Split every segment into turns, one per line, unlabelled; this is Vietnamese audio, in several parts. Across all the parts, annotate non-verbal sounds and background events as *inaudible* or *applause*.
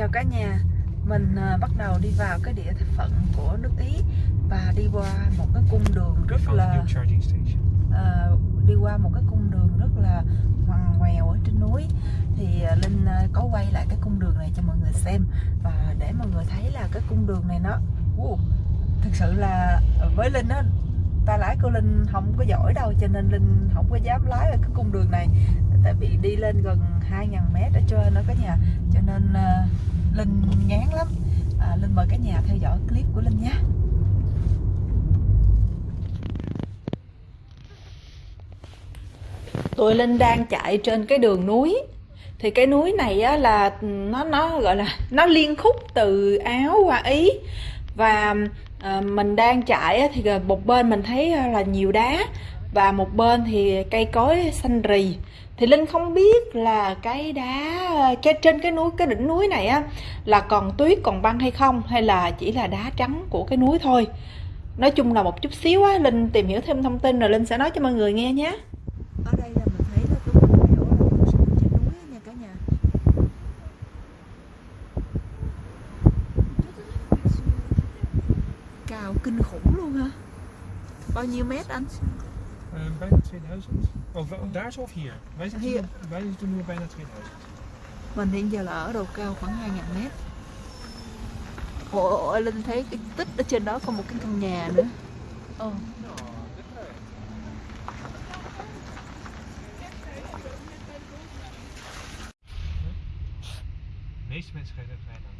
Chào cả nhà. Mình à, bắt đầu đi vào cái địa phận của nước Ý Và đi qua một cái cung đường rất là à, Đi qua một cái cung đường rất là ngoằn ngoèo ở trên núi. Thì à, Linh có quay lại cái cung đường này cho mọi người xem. Và để mọi người thấy là cái cung đường này nó wow, Thực sự là với Linh á tay lái của Linh không có giỏi đâu cho nên Linh không có dám lái ở cái cung đường này. Tại vì đi lên gần 2.000 mét ở trên đó cả nhà. Cho nên uh, Linh ngán lắm. À, Linh mời cả nhà theo dõi clip của Linh nhé. Tụi Linh đang chạy trên cái đường núi. Thì cái núi này á, là nó nó gọi là nó liên khúc từ Áo qua Ý. Và à, mình đang chạy thì một bên mình thấy ờ, là nhiều đá và một bên thì cây cối xanh rì. Thì linh không biết là cái đá ờ, cái trên cái núi cái đỉnh núi này á là còn tuyết còn băng hay không hay là chỉ là đá trắng của cái núi thôi? Nói chung là một chút xíu á linh tìm hiểu thêm thông tin rồi linh sẽ nói cho mọi người nghe nhé ở đây là mình thấy là cái quần đảo là trên núi nha cả nhà cao kinh khủng luôn ha bao nhiêu mét anh
Uh, bijna 2000. Oh, daar of hier? Wij zitten,
Hier.
Wij zitten nu bijna 2000.
Mình hiện giờ là ở độ cao khoảng 2.000 mét Ồ, Linh thấy cái tích ở trên đó có một cái căn nhà nữa Ồ.
De meeste mensen rijden rijden aan.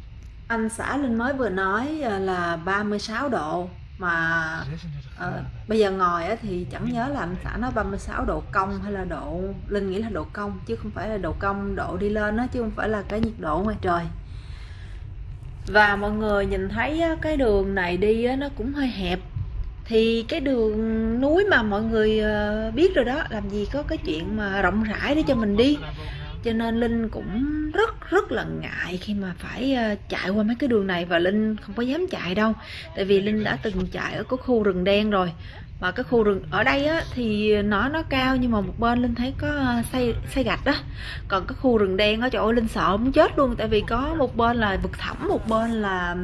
Anh xã Linh mới vừa nói ờ, là 36 độ. Mà
à,
bây giờ ngồi thì chẳng nhớ là anh xã nói 36 độ công hay là độ Linh nghĩ là độ công chứ không phải là độ công độ đi lên đó chứ không phải là cái nhiệt độ ngoài trời. Và mọi người nhìn thấy cái đường này đi nó cũng hơi hẹp. Thì cái đường núi mà mọi người ờ, biết rồi đó làm gì có cái chuyện mà rộng rãi để cho mình đi cho nên linh cũng rất rất là ngại khi mà phải ờ, chạy qua mấy cái đường này và linh không có dám chạy đâu. Tại vì linh đã từng chạy ở cái khu rừng đen rồi. Mà cái khu rừng, ở đây á, thì nó nó cao nhưng mà một bên linh thấy có ờ, xây xây gạch đó còn cái khu rừng đen á trời ơi linh sợ muốn chết luôn, tại vì có một bên là vực thẳm, một bên là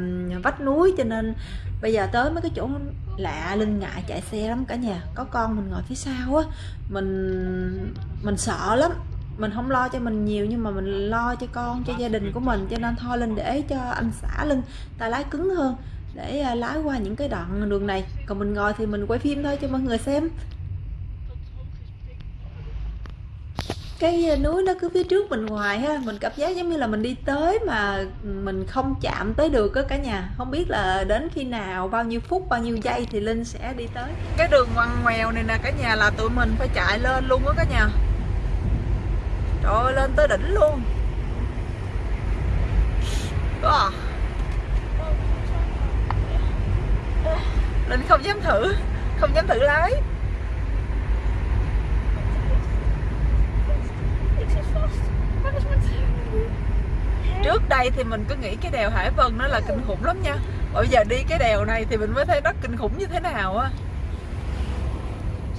vách núi. Cho nên bây giờ tới mấy cái chỗ lạ, linh ngại chạy xe lắm cả nhà. Có con mình ngồi phía sau á, mình mình sợ lắm mình không lo cho mình nhiều nhưng mà mình lo cho con, cho gia đình của mình, cho nên thôi linh để cho anh xã linh tay lái cứng hơn, để à, lái qua những cái đoạn đường này. Còn mình ngồi thì mình quay phim thôi cho mọi người xem. Cái núi nó cứ phía trước mình hoài ha, mình cảm giác giống như là mình đi tới mà mình không chạm tới được á cả nhà. Không biết là đến khi nào, bao nhiêu phút, bao nhiêu giây thì linh sẽ đi tới. Cái đường ngoằn ngoèo này nè cả nhà, là tụi mình phải chạy lên luôn á cả nhà ơi lên tới đỉnh luôn à. linh không dám thử không dám thử lái trước đây thì mình cứ nghĩ cái đèo Hải Vân nó là kinh khủng lắm nha bây giờ đi cái đèo này thì mình mới thấy nó kinh khủng như thế nào á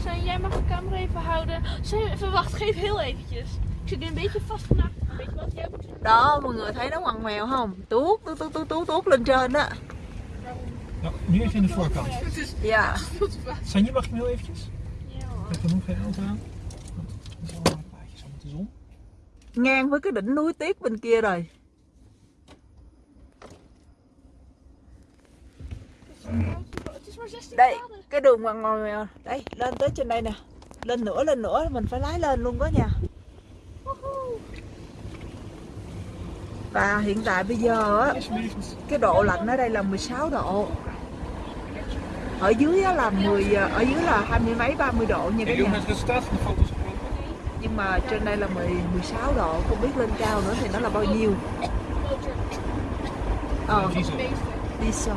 Zijn, jij mag de camera even houden. Zijn, verwacht, geef heel eventjes. Wat? Jij moet
đó mọi người thấy nó ngoằn ngoèo không tuốt tuốt tuốt tuốt tuốt tuốt lên trên á
Nou, nu even in de voorkant.
dạ
Sanje, mag ik heel eventjes?
Ja hoor.
Ik heb nog geen auto aan. Want Het is allemaal plaatjes al met de zon.
ngang với cái đỉnh núi tuyết bên kia rồi
Het is maar 16
đây cái đường ngoằn ngoèo đây lên tới trên đây nè lên nữa lên nữa mình phải lái lên luôn đó nha và hiện tại bây giờ á cái độ lạnh ở đây là 16 độ ở dưới á là 10 ở dưới là hai mươi mấy 30 độ nha cả nhà nhưng mà trên đây là 10 16 độ không biết lên cao nữa thì nó là bao nhiêu ờ
Diesel.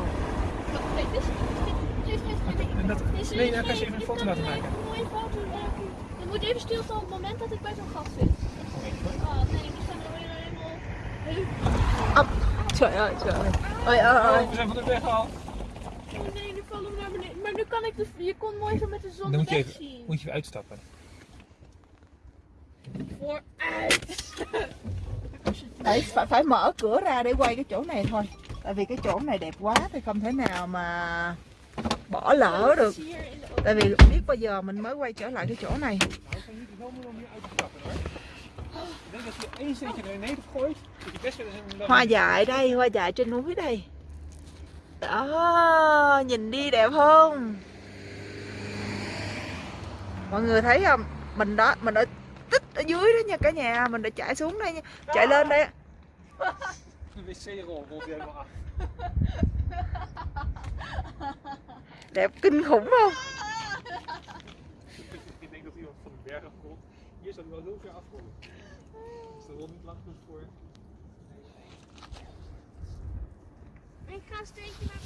Nee,
dan kan je even een foto laten
geen-
maken.
Een mooie foto maken. Je moet even stilstaan op het moment dat ik bij zo'n gat zit.
Oh, weet je wat?
Ah, nee, we staan er weer helemaal...
Ốc. Trời ơi trời ơi ơi ơi ơi
we zijn van de weg al.
Oh nee, nu vallen we naar beneden. Maar nu kan ik de... Je kon mooi zo met de zon
Dan moet je even,
zien.
moet je even uitstappen.
Vooruit.
Đấy, phải, phải mở cửa ra để quay cái chỗ này thôi Tại vì cái chỗ này đẹp quá thì không thể nào mà bỏ lỡ được Tại vì biết bao giờ mình mới quay trở lại cái chỗ này
Nou, ik ga niet helemaal om je uit te trappen hoor. Ik denk dat je één steentje naar beneden gooit. Dat je best wel eens een
Hoa dại đây, hoa dại trên núi đây Đó, nhìn đi đẹp không Mọi người thấy không Mình đó, mình ở tích ở dưới đó nha cả nhà Mình đã chạy xuống đây nha Chạy lên đây. Đẹp kinh khủng không
Ik denk dat iemand van de berg afkomt. Hier zou hij wel heel ver afkomen. Als de niet lang genoeg voor.
Ik ga een steentje naar...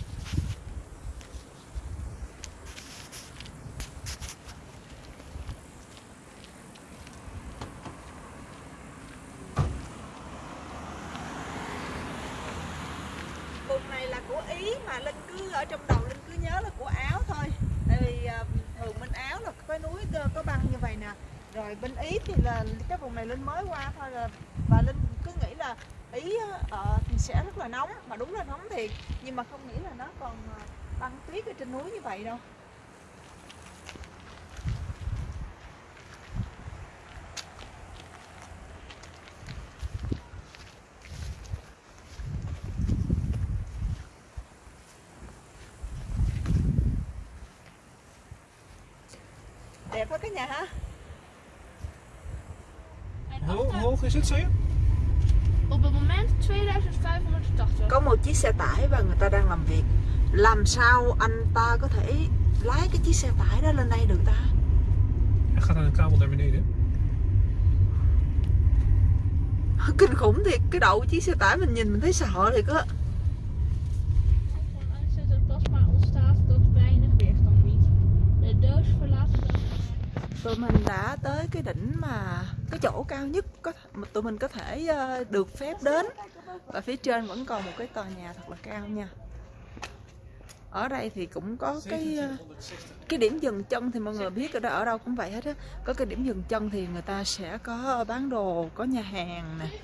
Vùng này là của Ý mà Linh cứ ở trong đó Linh cứ nhớ là của Áo thôi Tại vì à, thường bên Áo là có núi có, có băng như vậy nè rồi bên Ý thì là cái vùng này Linh mới qua thôi là Và Linh cứ nghĩ là Ý ở thì sẽ rất là nóng. Mà đúng là nóng thiệt. Nhưng mà không nghĩ là nó còn ờ, băng tuyết ở trên núi như vậy đâu. Đẹp quá cái nhà ha.
Hoe, hoog is het, zei je?
op het moment 2580.
Có một chiếc xe tải và người ta đang làm việc Làm sao anh ta có thể lái cái chiếc xe tải đó lên đây được ta
Hij gaat aan een kabel naar beneden.
Kinh khủng thiệt Cái đầu chiếc xe tải mình nhìn mình thấy sợ thiệt á.
De
Tụi mình đã tới cái đỉnh mà cái chỗ cao nhất có mà Tụi mình có thể ờ, được phép đến. Và phía trên vẫn còn một cái tòa nhà thật là cao nha. Ở đây thì cũng có cái ờ, cái điểm dừng chân thì mọi người biết ở đó, ở đâu cũng vậy hết á. Có cái điểm dừng chân thì người ta sẽ có bán đồ, có nhà hàng nè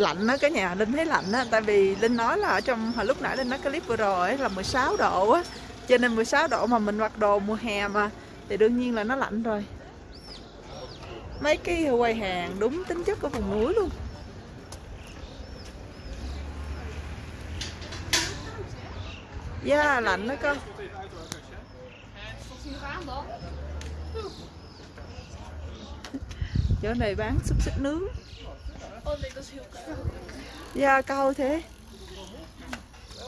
lạnh đó cả nhà linh thấy lạnh á tại vì linh nói là ở trong hồi lúc nãy linh nói clip vừa rồi ấy là 16 độ á cho nên 16 độ mà mình mặc đồ mùa hè mà thì đương nhiên là nó lạnh rồi. Mấy cái quầy hàng đúng tính chất của vùng núi luôn. Yeah, lạnh đó con. Chỗ này bán xúc xích nướng.
Oh nee, dat is heel koud.
Thế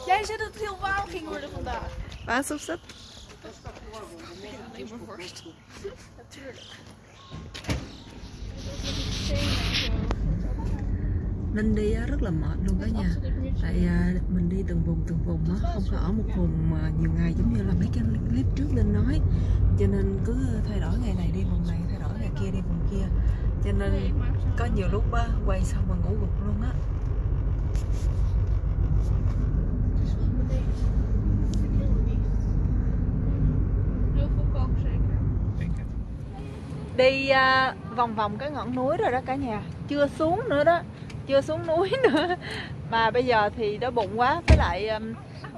Jij zei dat het heel warm ging worden vandaag.
Bán xúc xích
Alleen maar worst. Natuurlijk.
Đi rất là mệt luôn cả nhà Tại à, mình đi từng vùng từng vùng á Không có ở một vùng nhiều ngày giống như là mấy cái clip trước Linh nói Cho nên cứ thay đổi ngày này đi vùng này Thay đổi ngày kia đi vùng kia cho nên có nhiều lúc á, quay xong mà ngủ gục luôn á. Đi à, vòng vòng cái ngọn núi rồi đó cả nhà. Chưa xuống nữa đó. Chưa xuống núi *laughs* nữa. Mà bây giờ thì đói bụng quá. Với lại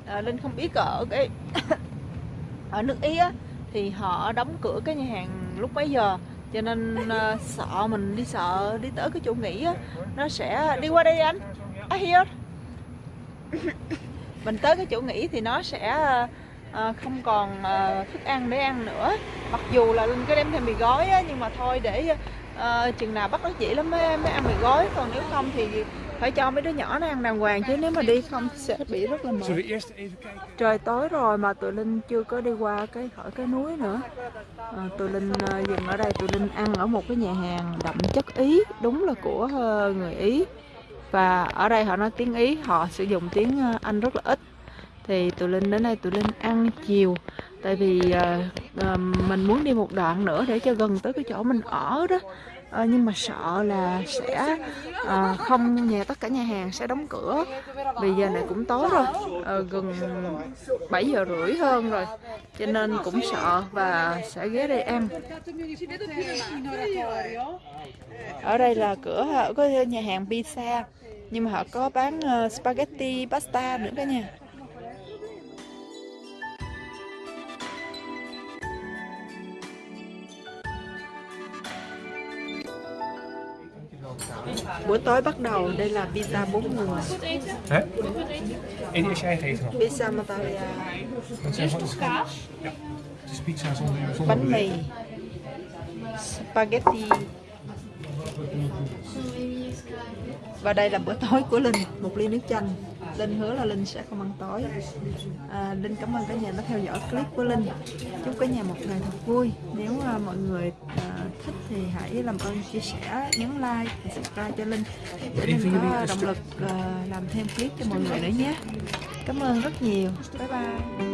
à, linh không biết ở cái *coughs* ở nước ý á thì họ đóng cửa cái nhà hàng lúc mấy giờ cho nên à, sợ mình đi sợ đi tới cái chỗ nghỉ á nó sẽ đi qua đây anh. I hear. *laughs* Mình tới cái chỗ nghỉ thì nó sẽ à, không còn à, thức ăn để ăn nữa. Mặc dù là linh có đem theo mì gói á, nhưng mà thôi để à, chừng nào bắt nó chỉ lắm mới, mới ăn mì gói. Còn nếu không thì phải cho mấy đứa nhỏ nó ăn đàng hoàng chứ nếu mà đi không sẽ bị rất là mệt. Trời tối rồi mà tụi linh chưa có đi qua cái khỏi cái núi nữa. À, tụi linh à, dừng ở đây. Tụi linh ăn ở một cái nhà hàng đậm chất ý đúng là của ờ, người ý. Và ở đây họ nói tiếng ý họ sử dụng tiếng ờ, anh rất là ít. Thì tụi linh đến đây tụi linh ăn chiều. Tại vì ờ, ờ, mình muốn đi một đoạn nữa để cho gần tới cái chỗ mình ở đó à, nhưng mà sợ là sẽ à, không nhà tất cả nhà hàng sẽ đóng cửa. Vì giờ này cũng tối rồi à, gần 7 giờ rưỡi hơn rồi cho nên cũng sợ và sẽ ghé đây ăn. Ở đây là cửa có nhà hàng pizza nhưng mà họ có bán spaghetti pasta nữa cả nhà. Bữa tối bắt đầu, đây là pizza bốn người. Pizza
Eerst.
Het is zonder, zonder
bánh mì. Spaghetti. Và đây là bữa tối của Linh Một ly nước chanh. Linh hứa là Linh sẽ không ăn tối. À, Linh cảm ơn cả nhà đã theo dõi clip của Linh. Chúc cả nhà một ngày thật vui. Nếu à, mọi người à, thích thì hãy làm ơn chia sẻ, nhấn like và subscribe cho Linh Để Linh có động lực à, làm thêm clip cho mọi người nữa nhé. Cảm ơn rất nhiều. Bye bye